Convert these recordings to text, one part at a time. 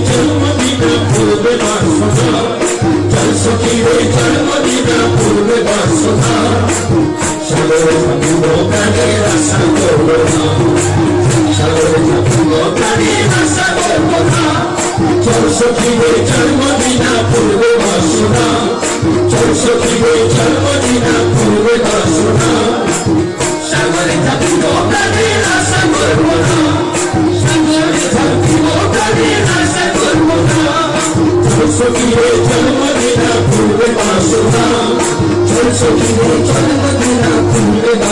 do 嗯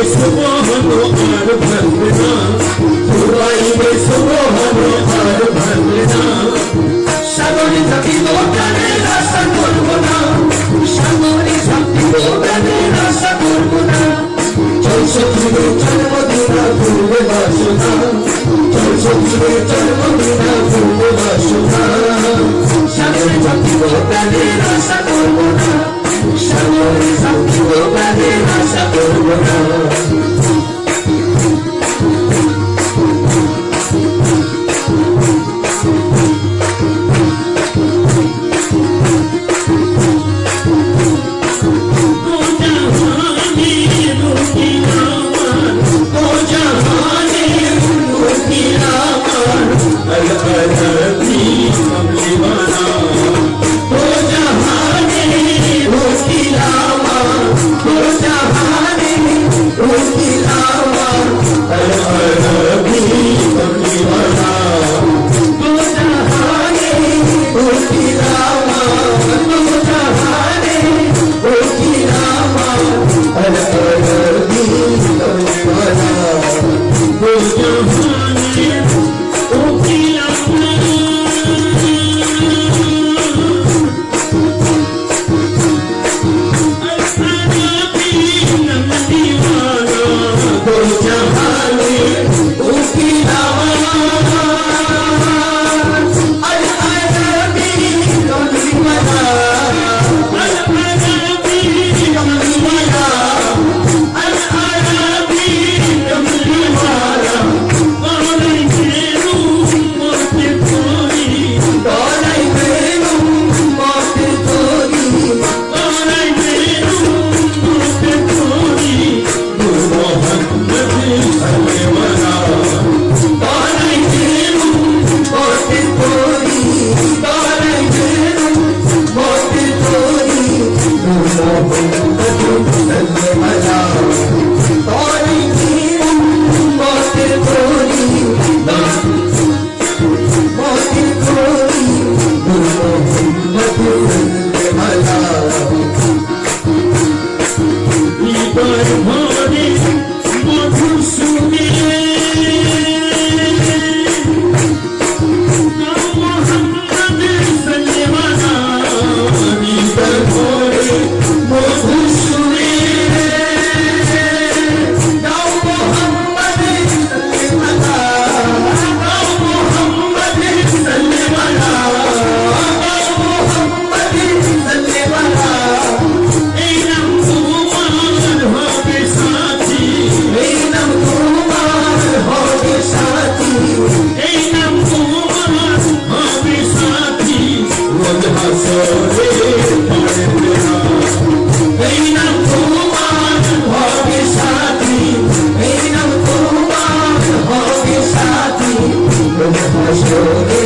It's. Christmas.